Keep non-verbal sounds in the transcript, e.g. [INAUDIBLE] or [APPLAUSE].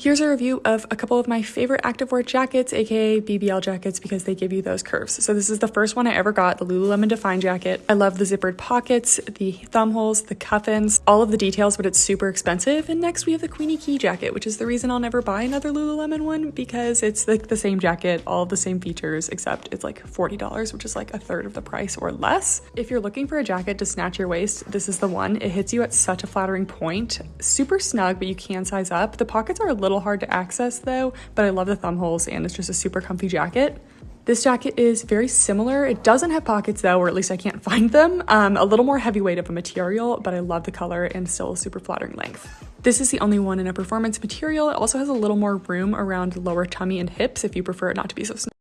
Here's a review of a couple of my favorite activewear jackets, aka BBL jackets, because they give you those curves. So this is the first one I ever got, the Lululemon Define jacket. I love the zippered pockets, the thumb holes, the cuffins, all of the details, but it's super expensive. And next we have the Queenieke jacket, which is the reason I'll never buy another Lululemon one because it's like the same jacket, all the same features, except it's like $40, which is like a third of the price or less. If you're looking for a jacket to snatch your waist, this is the one. It hits you at such a flattering point. Super snug, but you can size up. The pockets are a little little hard to access though, but I love the thumb holes and it's just a super comfy jacket. This jacket is very similar. It doesn't have pockets though, or at least I can't [LAUGHS] find them. Um, a little more heavyweight of a material, but I love the color and still a super flattering length. This is the only one in a performance material. It also has a little more room around lower tummy and hips if you prefer it not to be so